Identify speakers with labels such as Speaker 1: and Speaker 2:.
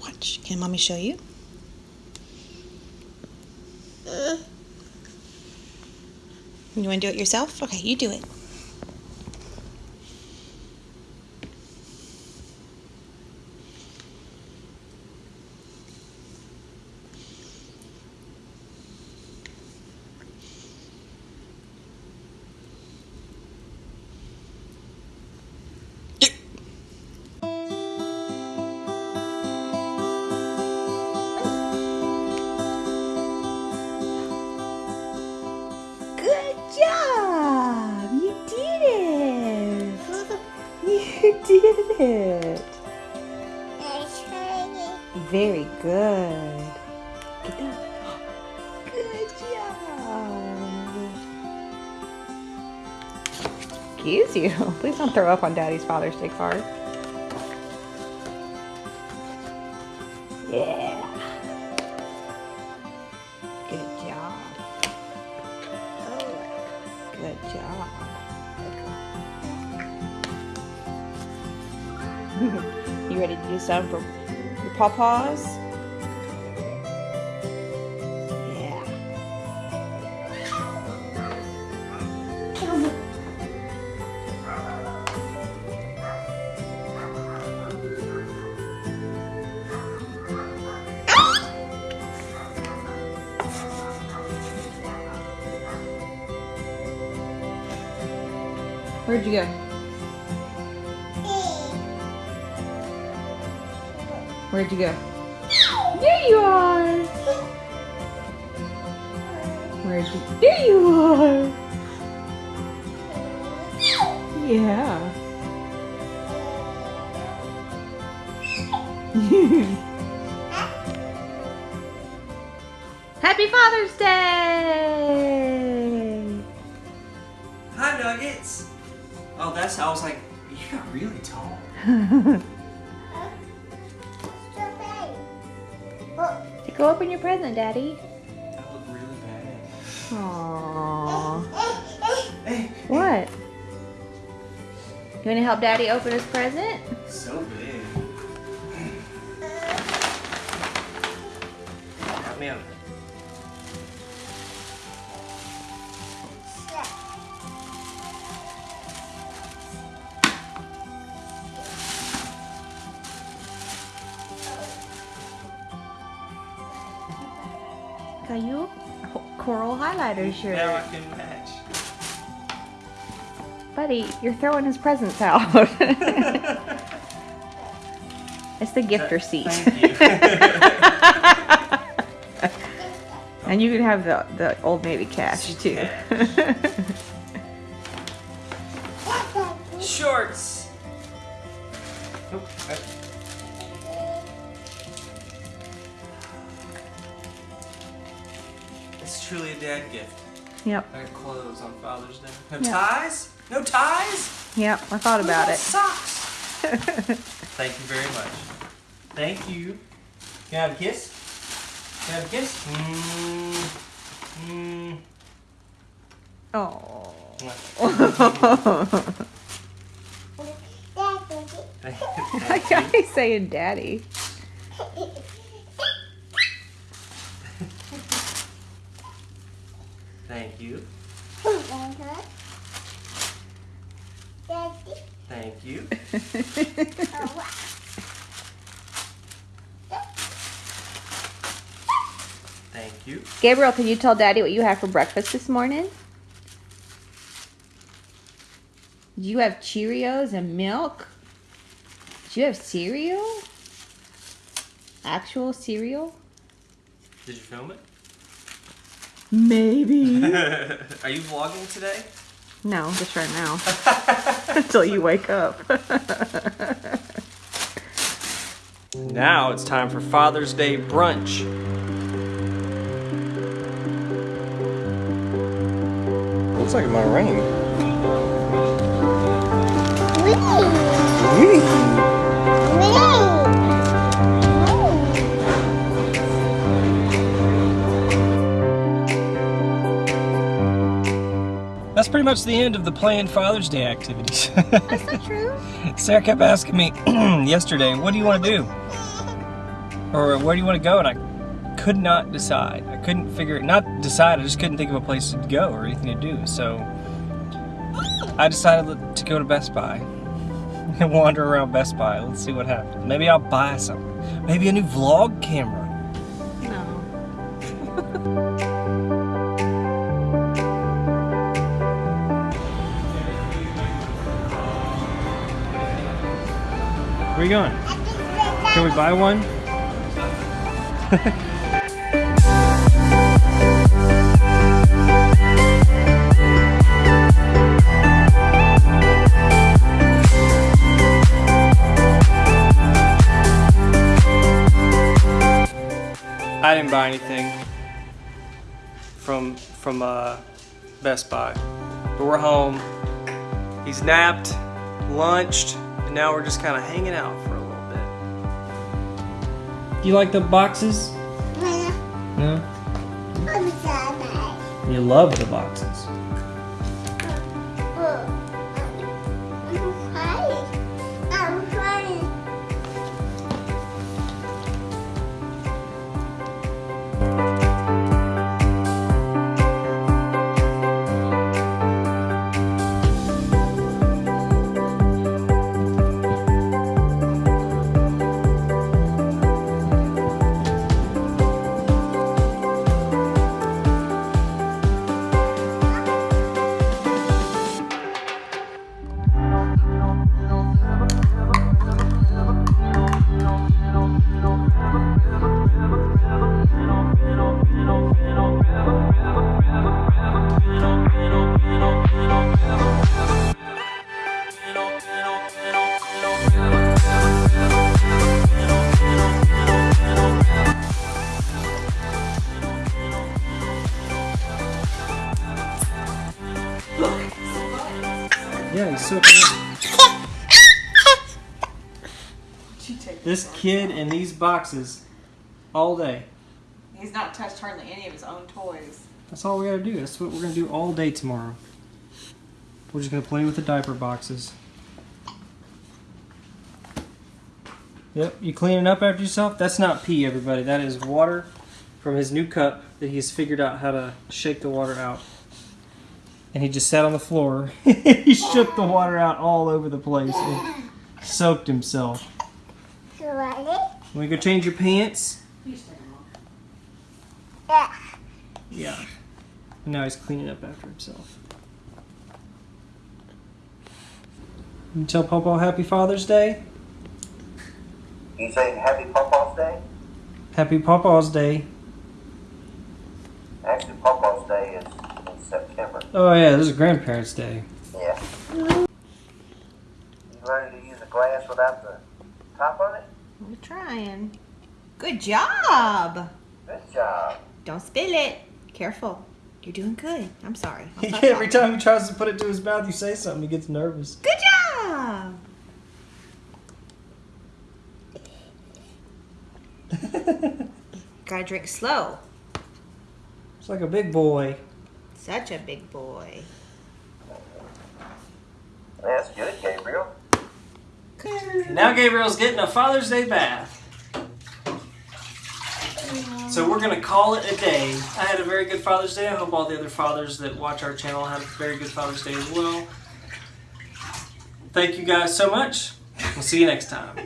Speaker 1: Watch. Can mommy show you? You want to do it yourself? Okay, you do it. Very good. Get down. Good job. Excuse you. Please don't throw up on Daddy's Father's Day card. Yeah. Good job. Good job. you ready to do some for Yeah. Where'd you go? Where'd you go? There you are! Where'd you? There you are! Yeah. Happy Father's Day!
Speaker 2: Hi, Nuggets. Oh, that's. I was like, you got really tall.
Speaker 1: Go open your present, Daddy.
Speaker 2: That looked really bad.
Speaker 1: Aww.
Speaker 2: Hey,
Speaker 1: What? You want to help Daddy open his present?
Speaker 2: so big. Help me out.
Speaker 1: Caillou? Coral highlighter shirt.
Speaker 2: Now I can match.
Speaker 1: Buddy, you're throwing his presents out. it's the gift receipt. And you can have the, the Old Navy cash too.
Speaker 2: Shorts. Dad gift.
Speaker 1: yep,
Speaker 2: I got clothes on Father's Day. No
Speaker 1: Yeah.
Speaker 2: ties? No ties?
Speaker 1: yep, I thought about
Speaker 2: What
Speaker 1: it.
Speaker 2: Socks. Thank you very much. Thank you. Can I have a kiss? Can I have a kiss? Mmm. Mmm.
Speaker 1: Oh. I got he's saying daddy.
Speaker 2: Thank you. Thank you. Thank you.
Speaker 1: Gabriel, can you tell daddy what you have for breakfast this morning? Did you have Cheerios and milk? Did you have cereal? Actual cereal?
Speaker 2: Did you film it?
Speaker 1: Maybe.
Speaker 2: Are you vlogging today?
Speaker 1: No, just right now. Until you wake up.
Speaker 2: Now it's time for Father's Day brunch.
Speaker 3: Looks like it might rain.
Speaker 2: That's pretty much the end of the planned Father's Day activities.
Speaker 1: That's not true.
Speaker 2: Sarah kept asking me yesterday, what do you want to do? Or where do you want to go? And I could not decide. I couldn't figure it, not decide, I just couldn't think of a place to go or anything to do. So I decided to go to Best Buy and wander around Best Buy. Let's see what happens. Maybe I'll buy something. Maybe a new vlog camera.
Speaker 1: No.
Speaker 2: Where are you going? Can we buy one? I didn't buy anything from from uh, Best Buy, but we're home. He's napped, lunched, and now we're just kind of hanging out for a little bit. Do you like the boxes? No. You love the boxes. This kid in these boxes all day.
Speaker 4: He's not touched hardly any of his own toys.
Speaker 2: That's all we gotta do. That's what we're gonna do all day tomorrow. We're just gonna play with the diaper boxes. Yep, you cleaning up after yourself? That's not pee, everybody. That is water from his new cup that he's figured out how to shake the water out. And he just sat on the floor. he shook the water out all over the place and soaked himself. Want to go change your pants? Yeah. And now he's cleaning up after himself. You tell Papa Happy Father's Day?
Speaker 5: You saying Happy Papa's Day?
Speaker 2: Happy Papa's Day.
Speaker 5: Actually, Papa's Day is in September.
Speaker 2: Oh yeah, this is Grandparents' Day.
Speaker 5: Yeah. You ready to use a glass without the top on it?
Speaker 1: We're trying. Good job.
Speaker 5: Good job.
Speaker 1: Don't spill it. Careful. You're doing good. I'm sorry. I'm so
Speaker 2: Every time he tries to put it to his mouth, you say something, he gets nervous.
Speaker 1: Good job. Gotta drink slow.
Speaker 2: It's like a big boy.
Speaker 1: Such a big boy.
Speaker 5: That's good, Gabriel.
Speaker 2: Now Gabriel's getting a Father's Day bath. So we're gonna call it a day. I had a very good Father's Day. I hope all the other fathers that watch our channel have a very good Father's Day as well. Thank you guys so much. We'll see you next time.